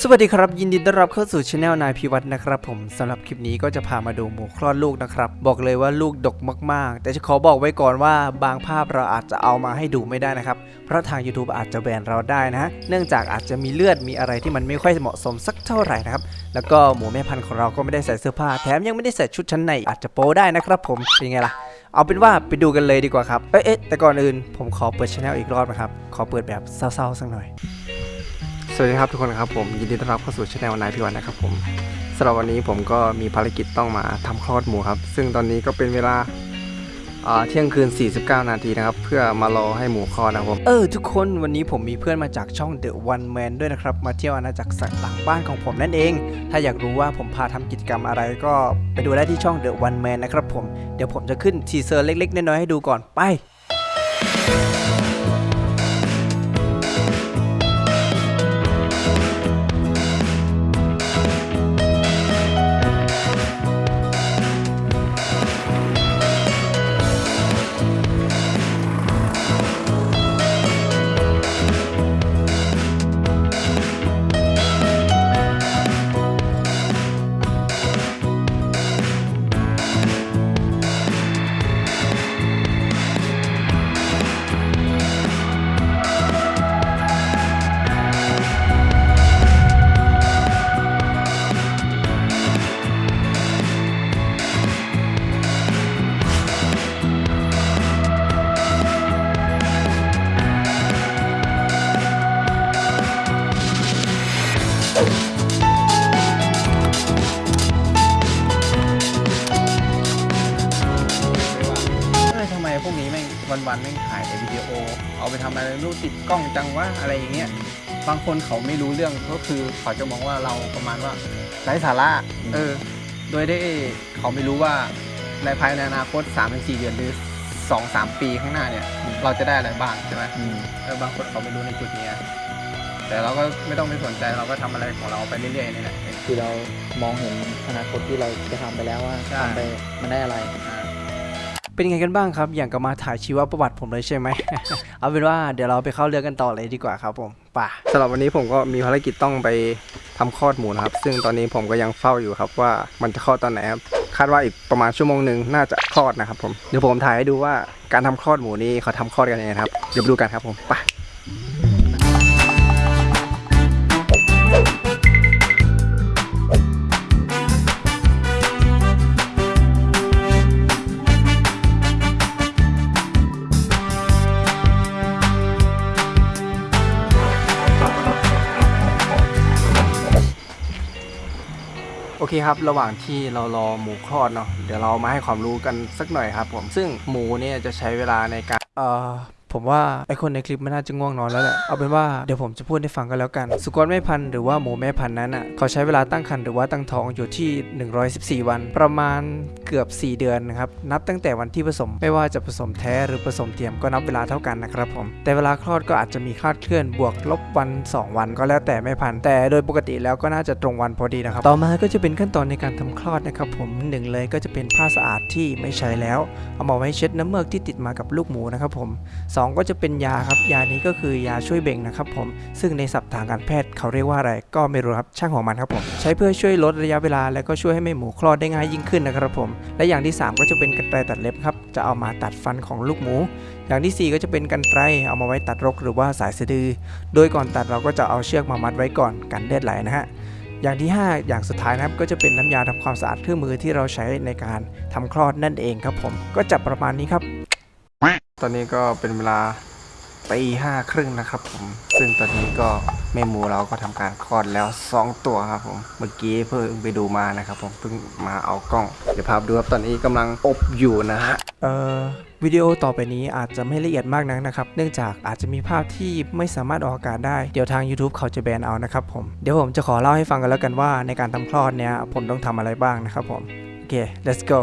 สวัสดีครับ ยินดีต้อนรับเข้าสู่ช anel นายพิวัตรนะครับผมสำหรับคลิปนี้ก็จะพามาดูหมูคลอดลูกนะครับ บอกเลยว่าลูกดกมากๆ แต่จะขอบอกไว้ก่อนว่าบางภาพเราอาจจะเอามาให้ดูไม่ได้นะครับ เพราะทาง YouTube อาจจะแบนเราได้นะฮะเนื่องจากอาจจะมีเลือดมีอะไรที่มันไม่ค่อยเหมาะสมสักเท่าไหร่นะครับแล้วก็หมูแม่พันธุ์ของเราก็ไม่ได้ใส่เสื้อผ้าแถมยังไม่ได้ใส่ชุดชั้นในอาจจะโป๊ได้นะครับผมเป็นไงล่ะเอาเป็นว่าไปดูกันเลยดีกว่าครับเอ๊ะแต่ก่อนอื่นผมขอเปิดช anel อีกรอบนะครับขอเปิดแบบเศร้าๆสักหน่อย วัสดีครับทุกคนครับผมยินดีต้อนรับเข้าสู่ช anel นายพิวันนะครับผมสำหรับวันนี้ผมก็มีภารกิจต้องมาทำคลอดหมูครับ ซึ่งตอนนี้ก็เป็นเวลาเที่ยงคืน 49 นาทีนะครับ เพื่อมารอให้หมูคลอดนะครับผมเออทุกคนวันนี้ผมมีเพื่อนมาจากช่อง The One Man ด้วยนะครับ มาเที่ยวอาณาจักรสัตว์หลังบ้านของผมนั่นเอง ถ้าอยากรู้ว่าผมพาทำกิจกรรมอะไรก็ไปดูได้ที่ช่อง The One Man นะครับผมเดี๋ยวผมจะขึ้นทีเซอร์เล็กๆน้อยๆให้ดูก่อนไป ทำไมพวกนี้แม่งวันๆแม่งถ่ายแต่วิดีโอ เอาไปทำอะไรไม่รู้ติดกล้องจังวะอะไรอย่างเงี้ยบางคนเขาไม่รู้เรื่องก็คือเขาจะมองว่าเราประมาณว่าไร้สาระเออ โดยได้เขาไม่รู้ว่าในภายในอนาคต3าถึงสเดือนหรือ2-3ปีข้างหน้าเนี่ย เราจะได้อะไรบ้างใช่ไหมเออบางคนเขาไม่รู้ในจุดเนี้ย แต่เราก็ไม่ต้องไปสนใจเราก็ทำอะไรของเราไปเรื่อยๆนี่แหละคือเรามองเห็นอนาคตที่เราจะทำไปแล้วว่าใช่ทำไปมันได้อะไรเป็นไงกันบ้างครับ อย่างกับมาถ่ายชีวประวัติผมเลยใช่ไหม เอาเป็นว่าเดี๋ยวเราไปเข้าเรื่องกันต่อเลยดีกว่าครับผมป่ะสำหรับวันนี้ผมก็มีภารกิจต้องไปทำคลอดหมูนะครับ ซึ่งตอนนี้ผมก็ยังเฝ้าอยู่ครับว่ามันจะคลอดตอนไหนครับ คาดว่าอีกประมาณชั่วโมงหนึ่งน่าจะคลอดนะครับผม เดี๋ยวผมถ่ายให้ดูว่าการทำคลอดหมูนี่เขาทำคลอดกันยังไงนะครับ เดี๋ยวไปดูกันครับผมไปโเคครับ ระหว่างที่เรารอหมูคลอดเนาะเดี๋ยวเรามาให้ความรู้กันสักหน่อยครับผมซึ่งหมูเนี่ยจะใช้เวลาในการเอ่อ ผมว่าไอคนในคลิปมันน่าจะง่วงนอนแล้วแหละ เอาเป็นว่าเดี๋ยวผมจะพูดให้ฟังกันแล้วกัน สุกรแม่พันธุ์หรือว่าหมูแม่พันธุ์นั้นอะเขาใช้เวลาตั้งครรภ์หรือว่าตั้งท้องอยู่ที่ 114 วัน ประมาณเกือบ 4 เดือนนะครับ นับตั้งแต่วันที่ผสม ไม่ว่าจะผสมแท้หรือผสมเทียมก็นับเวลาเท่ากันนะครับผม แต่เวลาคลอดก็อาจจะมีคลาดเคลื่อนบวกลบวัน 2 วันก็แล้วแต่แม่พันธุ์ แต่โดยปกติแล้วก็น่าจะตรงวันพอดีนะครับ ต่อมาก็จะเป็นขั้นตอนในการทำคลอดนะครับผมหนึ่งเลยก็จะเป็นผ้าสะอาดที่ไม่ใช้แล้ว เอามาไว้เช็ดน้ำเมือกที่ติดมากับลูกหมูนะครับผมองก็จะเป็นยาครับ ยานี้ก็คือยาช่วยเบ่งนะครับผม ซึ่งในศัพท์ทางการแพทย์เขาเรียกว่าอะไรก็ไม่รู้ครับ ช่างของมันครับผม ใช้เพื่อช่วยลดระยะเวลา และก็ช่วยให้แม่หมูคลอดได้ง่ายยิ่งขึ้นนะครับผม และอย่างที่ 3 ก็จะเป็นกรรไกรตัดเล็บครับ จะเอามาตัดฟันของลูกหมู อย่างทีสี่4 ก็จะเป็นกรรไกรเอามาไว้ตัดรกหรือว่าสายสะดือ โดยก่อนตัดเราก็จะเอาเชือกมามัดไว้ก่อนกันเลือดไหลนะฮะอย่างที่ 5 อย่างสุดท้ายนะครับก็จะเป็นน้ำยาทำความสะอาดเครื่องมือที่เราใช้ในการทำคลอดนั่นเองครับผม ก็จะประมาณนี้ครับ ตอนนี้ก็เป็นเวลาตีห้าครึ่งนะครับผม ซึ่งตอนนี้ก็แม่หมูเราก็ทำการคลอดแล้ว 2 ตัวครับผม เมื่อกี้เพิ่งไปดูมานะครับผม เพิ่งมาเอากล้อง เดี๋ยวพาไปดูครับ ตอนนี้กำลังอบอยู่นะฮะ เอ่อวิดีโอต่อไปนี้อาจจะไม่ละเอียดมากนักนะครับ เนื่องจากอาจจะมีภาพที่ไม่สามารถออกอากาศได้ เดี๋ยวทาง YouTube เขาจะแบนเอานะครับผม เดี๋ยวผมจะขอเล่าให้ฟังกันแล้วกันว่าในการทำคลอดเนี้ยผมต้องทำอะไรบ้างนะครับผม โอเค let's go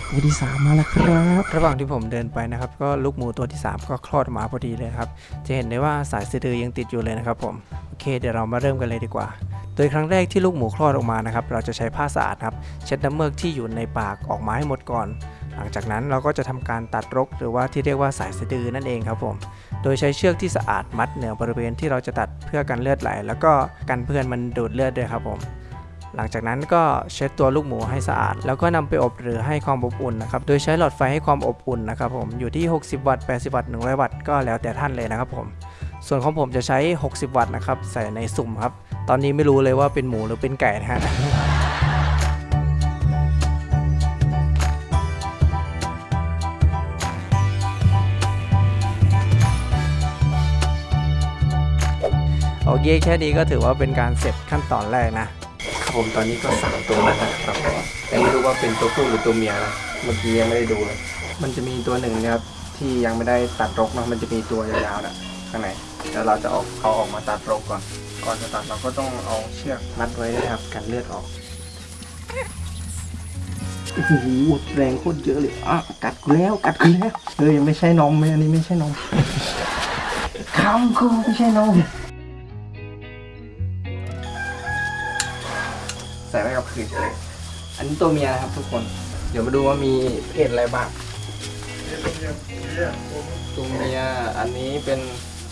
ตัวที่ 3 มาแล้วครับ ระหว่างที่ผมเดินไปนะครับ ก็ลูกหมูตัวที่ 3 ก็คลอดมาพอดีเลยครับ จะเห็นได้ว่าสายสะดือยังติดอยู่เลยนะครับผมโอเคเดี๋ยวเรามาเริ่มกันเลยดีกว่า โดยครั้งแรกที่ลูกหมูคลอดออกมานะครับ เราจะใช้ผ้าสะอาดครับเช็ดน้ำเมือกที่อยู่ในปากออกมาให้หมดก่อน หลังจากนั้นเราก็จะทำการตัดรก หรือว่าที่เรียกว่าสายสะดือนั่นเองครับผม โดยใช้เชือกที่สะอาดมัดเหนือบริเวณที่เราจะตัดเพื่อกันเลือดไหล แล้วก็กันเพื่อนมันดูดเลือดด้วยครับผม หลังจากนั้นก็เช็ดตัวลูกหมูให้สะอาด แล้วก็นำไปอบหรือให้ความอบอุ่นนะครับ โดยใช้หลอดไฟให้ความอบอุ่นนะครับผม อยู่ที่ 60 วัตต์ 80 วัตต์ 100 วัตต์ ก็แล้วแต่ท่านเลยนะครับผม ส่วนของผมจะใช้ 60 วัตต์นะครับ ใส่ในสุ่มครับ ตอนนี้ไม่รู้เลยว่าเป็นหมูหรือเป็นไก่นะฮะโอเคแค่นี้ก็ถือว่าเป็นการเสร็จขั้นตอนแรกนะ ผมตอนนี้ก็สามตัวแล้วนะครับแต่ไม่รู้ว่าเป็นตัวผู้หรือตัวเมียนะเมื่อกี้ยังไม่ได้ดูเลยมันจะมีตัวหนึ่งนะครับที่ยังไม่ได้ตัดรกนะมันจะมีตัวยาวๆนะข้างในแล้วเราจะเอาเขาออกมาตัดรกก่อน ก่อนจะตัดเราก็ต้องเอาเชือกมัดไว้นะครับกันเลือดออกโอ้โหแรงโคตรเยอะเลยอะกัดกูแล้วกัดกูแล้วเฮ้ยไม่ใช่นมอันนี้ไม่ใช่นมคำกูไม่ใช่นม คืนเลยอันนี้ตัวเมียนะครับทุกคน เดี๋ยวมาดูว่ามีเพศอะไรบ้างตัวเมียอันนี้เป็น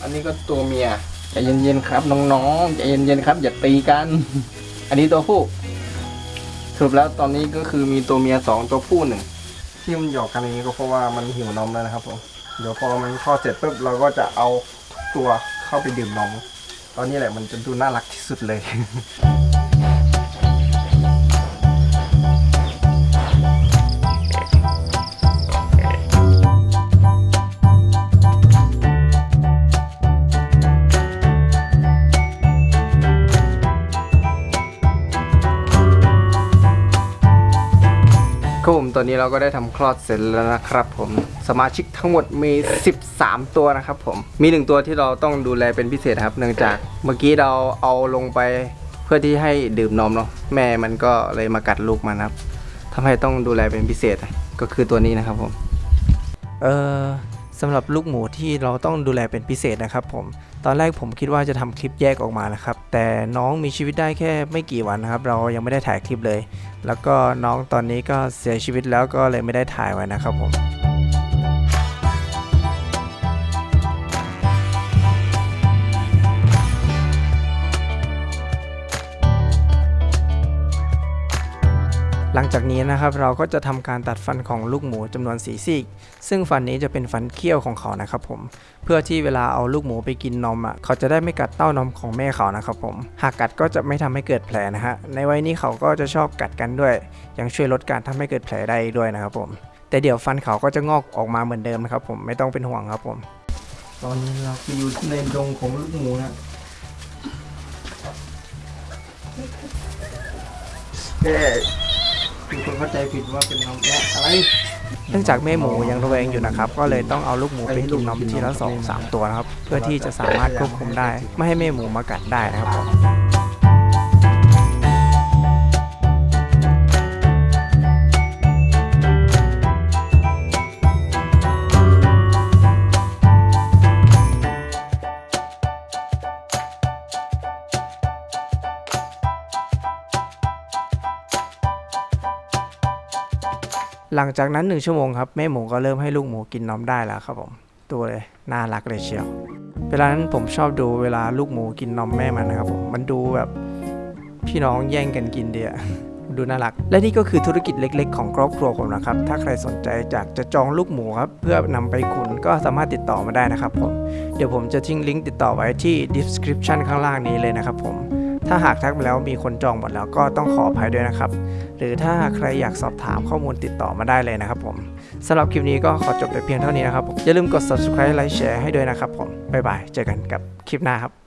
อันนี้ก็ตัวเมียใจเย็นๆครับน้องๆใจเย็นๆครับ อย่าตีกัน อันนี้ตัวผู้สรุปแล้วตอนนี้ก็คือมีตัวเมียสองตัวผู้หนึ่งที่มันหยอกกันอย่างนี้ก็เพราะว่ามันหิวนมแล้วนะครับผมเดี๋ยวพอมันคลอดเสร็จปุ๊บเราก็จะเอาทุกตัวเข้าไปดื่มนมตอนนี้แหละมันจะดูน่ารักที่สุดเลย ตอนนี้เราก็ได้ทำคลอดเสร็จแล้วนะครับผมสมาชิกทั้งหมดมี 13 ตัวนะครับผมมีหนึ่งตัวที่เราต้องดูแลเป็นพิเศษครับ เนื่องจากเมื่อกี้เราเอาลงไปเพื่อที่ให้ดื่มนมเนาะแม่มันก็เลยมากัดลูกมันครับทำให้ต้องดูแลเป็นพิเศษก็คือตัวนี้นะครับผมเออสำหรับลูกหมูที่เราต้องดูแลเป็นพิเศษนะครับผม ตอนแรกผมคิดว่าจะทำคลิปแยกออกมานะครับ แต่น้องมีชีวิตได้แค่ไม่กี่วันนะครับ เรายังไม่ได้ถ่ายคลิปเลย แล้วก็น้องตอนนี้ก็เสียชีวิตแล้วก็เลยไม่ได้ถ่ายไว้นะครับผม หลังจากนี้นะครับเราก็จะทำการตัดฟันของลูกหมูจำนวนสีซีก ซึ่งฟันนี้จะเป็นฟันเคี้ยวของเขานะครับผมเพื่อที่เวลาเอาลูกหมูไปกินนมอะเขาจะได้ไม่กัดเต้านมของแม่เขานะครับผมหากกัดก็จะไม่ทำให้เกิดแผลนะฮะในวัยนี้เขาก็จะชอบกัดกันด้วย ยังช่วยลดการทำให้เกิดแผลได้ด้วยนะครับผมแต่เดี๋ยวฟันเขาก็จะงอกออกมาเหมือนเดิมนะครับผมไม่ต้องเป็นห่วงครับผม ตอนนี้เราไปอยู่ในดงของลูกหมูนะแม่มีคน เข้าใจผิดว่าเป็นน้องแม่อะไร เนื่องจากแม่หมูยังระแวงอยู่นะครับ ก็เลยต้องเอาลูกหมูไปกินนมทีละสองสามตัวนะครับ เพื่อที่จะสามารถควบคุมได้ ไม่ให้แม่หมูมากัดได้นะครับ หลังจากนั้นหนึ่งชั่วโมงครับแม่หมูก็เริ่มให้ลูกหมูกินนมได้แล้วครับผมตัวเลยน่ารักเลยเชียว เวลานั้นผมชอบดูเวลาลูกหมูกินนมแม่มันนะครับผมมันดูแบบพี่น้องแย่งกันกินเดียดูน่ารัก และนี่ก็คือธุรกิจเล็กๆ ของครอบครัวผมนะครับ ถ้าใครสนใจอยากจะจองลูกหมูครับ เพื่อนำไปขุนก็สามารถติดต่อมาได้นะครับผม เดี๋ยวผมจะทิ้งลิงก์ติดต่อไว้ที่ description ข้างล่างนี้เลยนะครับผม ถ้าหากทักมาแล้วมีคนจองหมดแล้วก็ต้องขออภัยด้วยนะครับ หรือถ้าใครอยากสอบถามข้อมูลติดต่อมาได้เลยนะครับผมสำหรับคลิปนี้ก็ขอจบไปเพียงเท่านี้นะครับอย่าลืมกด subscribe ไลค์แชร์ให้ด้วยนะครับผมบ๊ายบายเจอกันกับคลิปหน้าครับ